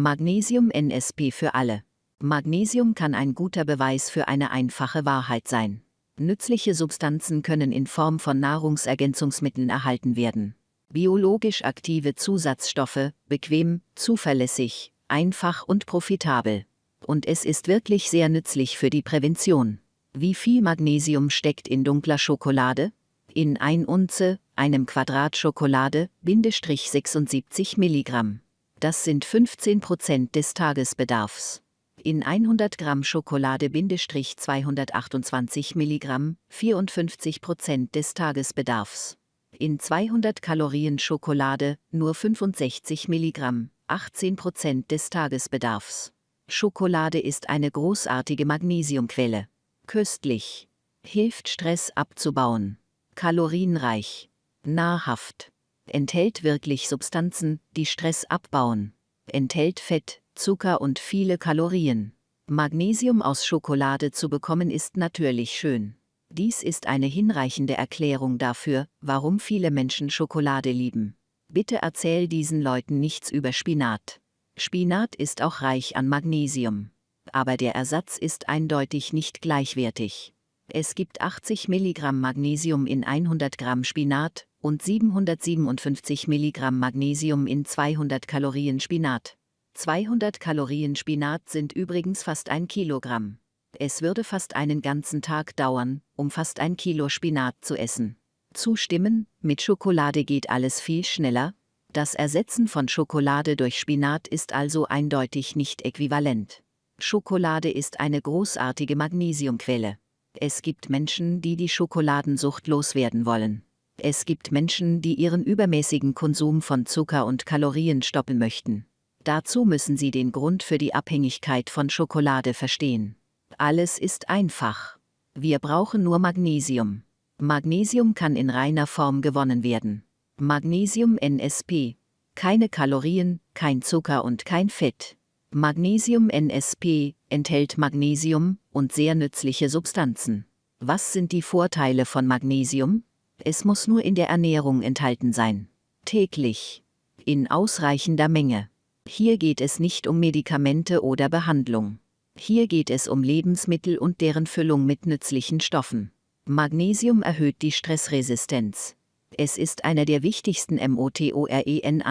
Magnesium NSP für alle. Magnesium kann ein guter Beweis für eine einfache Wahrheit sein. Nützliche Substanzen können in Form von Nahrungsergänzungsmitteln erhalten werden. Biologisch aktive Zusatzstoffe, bequem, zuverlässig, einfach und profitabel. Und es ist wirklich sehr nützlich für die Prävention. Wie viel Magnesium steckt in dunkler Schokolade? In 1 Unze, einem Quadrat Schokolade, Bindestrich 76 Milligramm. Das sind 15 Prozent des Tagesbedarfs. In 100 Gramm Schokolade Bindestrich 228 Milligramm, 54 Prozent des Tagesbedarfs. In 200 Kalorien Schokolade nur 65 Milligramm, 18 Prozent des Tagesbedarfs. Schokolade ist eine großartige Magnesiumquelle. Köstlich. Hilft Stress abzubauen. Kalorienreich. Nahrhaft. Enthält wirklich Substanzen, die Stress abbauen. Enthält Fett, Zucker und viele Kalorien. Magnesium aus Schokolade zu bekommen ist natürlich schön. Dies ist eine hinreichende Erklärung dafür, warum viele Menschen Schokolade lieben. Bitte erzähl diesen Leuten nichts über Spinat. Spinat ist auch reich an Magnesium aber der Ersatz ist eindeutig nicht gleichwertig. Es gibt 80 Milligramm Magnesium in 100 Gramm Spinat und 757 Milligramm Magnesium in 200 Kalorien Spinat. 200 Kalorien Spinat sind übrigens fast ein Kilogramm. Es würde fast einen ganzen Tag dauern, um fast ein Kilo Spinat zu essen. Zustimmen, mit Schokolade geht alles viel schneller. Das Ersetzen von Schokolade durch Spinat ist also eindeutig nicht äquivalent. Schokolade ist eine großartige Magnesiumquelle. Es gibt Menschen, die die Schokoladensucht loswerden wollen. Es gibt Menschen, die ihren übermäßigen Konsum von Zucker und Kalorien stoppen möchten. Dazu müssen sie den Grund für die Abhängigkeit von Schokolade verstehen. Alles ist einfach. Wir brauchen nur Magnesium. Magnesium kann in reiner Form gewonnen werden. Magnesium NSP. Keine Kalorien, kein Zucker und kein Fett. Magnesium NSP enthält Magnesium und sehr nützliche Substanzen. Was sind die Vorteile von Magnesium? Es muss nur in der Ernährung enthalten sein. Täglich. In ausreichender Menge. Hier geht es nicht um Medikamente oder Behandlung. Hier geht es um Lebensmittel und deren Füllung mit nützlichen Stoffen. Magnesium erhöht die Stressresistenz. Es ist einer der wichtigsten MOTOREN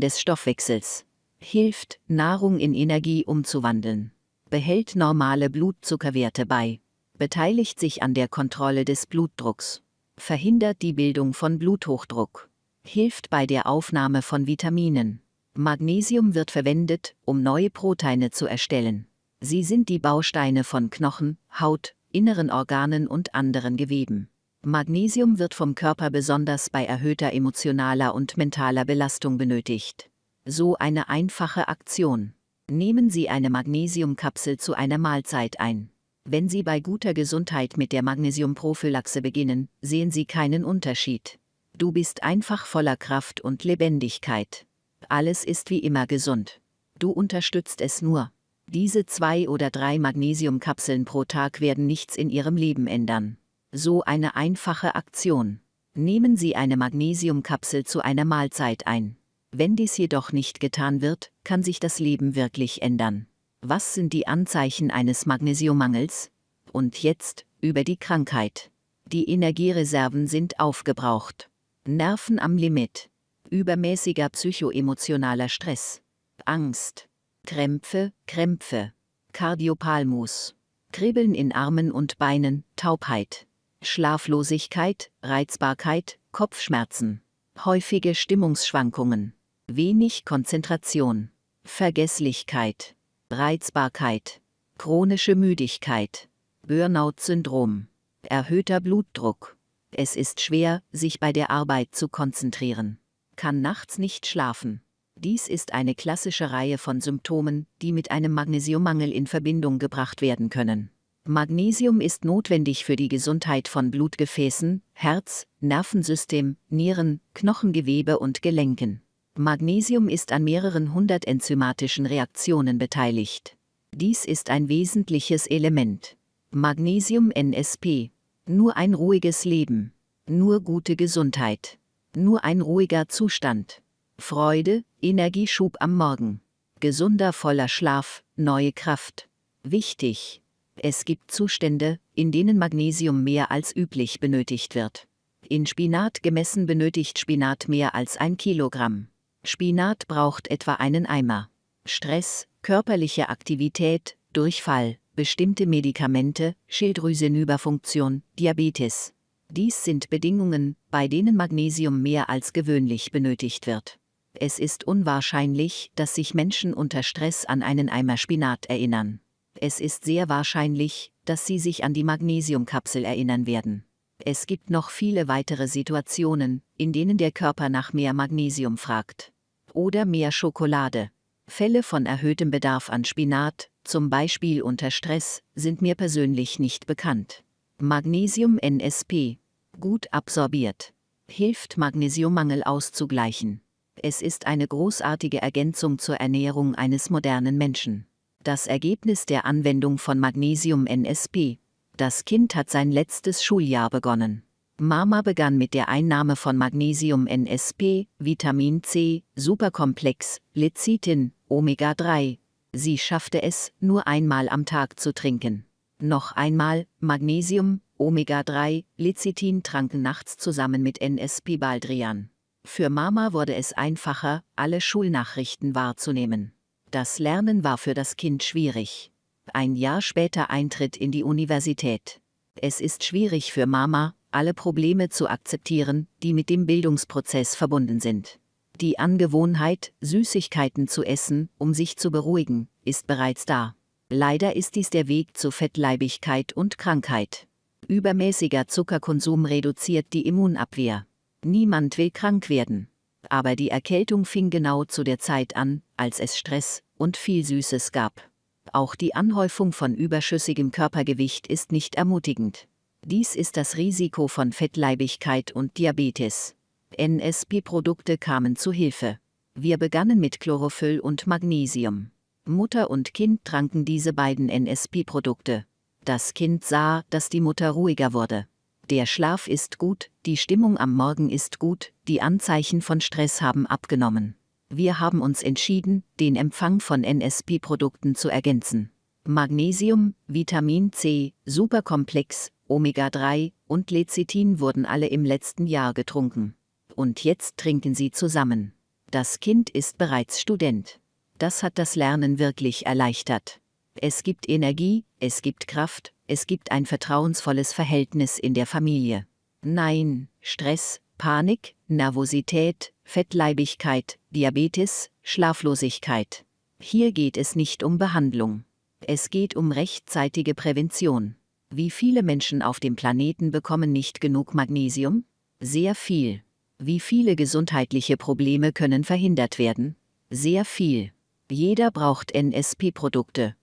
des Stoffwechsels hilft, Nahrung in Energie umzuwandeln, behält normale Blutzuckerwerte bei, beteiligt sich an der Kontrolle des Blutdrucks, verhindert die Bildung von Bluthochdruck, hilft bei der Aufnahme von Vitaminen. Magnesium wird verwendet, um neue Proteine zu erstellen. Sie sind die Bausteine von Knochen, Haut, inneren Organen und anderen Geweben. Magnesium wird vom Körper besonders bei erhöhter emotionaler und mentaler Belastung benötigt. So eine einfache Aktion. Nehmen Sie eine Magnesiumkapsel zu einer Mahlzeit ein. Wenn Sie bei guter Gesundheit mit der Magnesiumprophylaxe beginnen, sehen Sie keinen Unterschied. Du bist einfach voller Kraft und Lebendigkeit. Alles ist wie immer gesund. Du unterstützt es nur. Diese zwei oder drei Magnesiumkapseln pro Tag werden nichts in Ihrem Leben ändern. So eine einfache Aktion. Nehmen Sie eine Magnesiumkapsel zu einer Mahlzeit ein. Wenn dies jedoch nicht getan wird, kann sich das Leben wirklich ändern. Was sind die Anzeichen eines Magnesiummangels? Und jetzt, über die Krankheit. Die Energiereserven sind aufgebraucht. Nerven am Limit. Übermäßiger psychoemotionaler Stress. Angst. Krämpfe, Krämpfe. Kardiopalmus. Kribbeln in Armen und Beinen, Taubheit. Schlaflosigkeit, Reizbarkeit, Kopfschmerzen. Häufige Stimmungsschwankungen wenig Konzentration, Vergesslichkeit, Reizbarkeit, chronische Müdigkeit, Burnout-Syndrom, erhöhter Blutdruck. Es ist schwer, sich bei der Arbeit zu konzentrieren, kann nachts nicht schlafen. Dies ist eine klassische Reihe von Symptomen, die mit einem Magnesiummangel in Verbindung gebracht werden können. Magnesium ist notwendig für die Gesundheit von Blutgefäßen, Herz, Nervensystem, Nieren, Knochengewebe und Gelenken. Magnesium ist an mehreren hundert enzymatischen Reaktionen beteiligt. Dies ist ein wesentliches Element. Magnesium NSP. Nur ein ruhiges Leben. Nur gute Gesundheit. Nur ein ruhiger Zustand. Freude, Energieschub am Morgen. Gesunder voller Schlaf, neue Kraft. Wichtig. Es gibt Zustände, in denen Magnesium mehr als üblich benötigt wird. In Spinat gemessen benötigt Spinat mehr als ein Kilogramm. Spinat braucht etwa einen Eimer. Stress, körperliche Aktivität, Durchfall, bestimmte Medikamente, Schilddrüsenüberfunktion, Diabetes. Dies sind Bedingungen, bei denen Magnesium mehr als gewöhnlich benötigt wird. Es ist unwahrscheinlich, dass sich Menschen unter Stress an einen Eimer Spinat erinnern. Es ist sehr wahrscheinlich, dass sie sich an die Magnesiumkapsel erinnern werden. Es gibt noch viele weitere Situationen, in denen der Körper nach mehr Magnesium fragt. Oder mehr Schokolade. Fälle von erhöhtem Bedarf an Spinat, zum Beispiel unter Stress, sind mir persönlich nicht bekannt. Magnesium NSP. Gut absorbiert. Hilft Magnesiummangel auszugleichen. Es ist eine großartige Ergänzung zur Ernährung eines modernen Menschen. Das Ergebnis der Anwendung von Magnesium NSP. Das Kind hat sein letztes Schuljahr begonnen. Mama begann mit der Einnahme von Magnesium NSP, Vitamin C, Superkomplex, Lecithin, Omega-3. Sie schaffte es, nur einmal am Tag zu trinken. Noch einmal, Magnesium, Omega-3, Lecithin tranken nachts zusammen mit NSP Baldrian. Für Mama wurde es einfacher, alle Schulnachrichten wahrzunehmen. Das Lernen war für das Kind schwierig. Ein Jahr später Eintritt in die Universität. Es ist schwierig für Mama, alle Probleme zu akzeptieren, die mit dem Bildungsprozess verbunden sind. Die Angewohnheit, Süßigkeiten zu essen, um sich zu beruhigen, ist bereits da. Leider ist dies der Weg zu Fettleibigkeit und Krankheit. Übermäßiger Zuckerkonsum reduziert die Immunabwehr. Niemand will krank werden. Aber die Erkältung fing genau zu der Zeit an, als es Stress und viel Süßes gab. Auch die Anhäufung von überschüssigem Körpergewicht ist nicht ermutigend. Dies ist das Risiko von Fettleibigkeit und Diabetes. NSP-Produkte kamen zu Hilfe. Wir begannen mit Chlorophyll und Magnesium. Mutter und Kind tranken diese beiden NSP-Produkte. Das Kind sah, dass die Mutter ruhiger wurde. Der Schlaf ist gut, die Stimmung am Morgen ist gut, die Anzeichen von Stress haben abgenommen. Wir haben uns entschieden, den Empfang von NSP-Produkten zu ergänzen. Magnesium, Vitamin C, Superkomplex, Omega-3 und Lecithin wurden alle im letzten Jahr getrunken. Und jetzt trinken sie zusammen. Das Kind ist bereits Student. Das hat das Lernen wirklich erleichtert. Es gibt Energie, es gibt Kraft, es gibt ein vertrauensvolles Verhältnis in der Familie. Nein, Stress, Panik, Nervosität, Fettleibigkeit, Diabetes, Schlaflosigkeit. Hier geht es nicht um Behandlung. Es geht um rechtzeitige Prävention. Wie viele Menschen auf dem Planeten bekommen nicht genug Magnesium? Sehr viel. Wie viele gesundheitliche Probleme können verhindert werden? Sehr viel. Jeder braucht NSP-Produkte.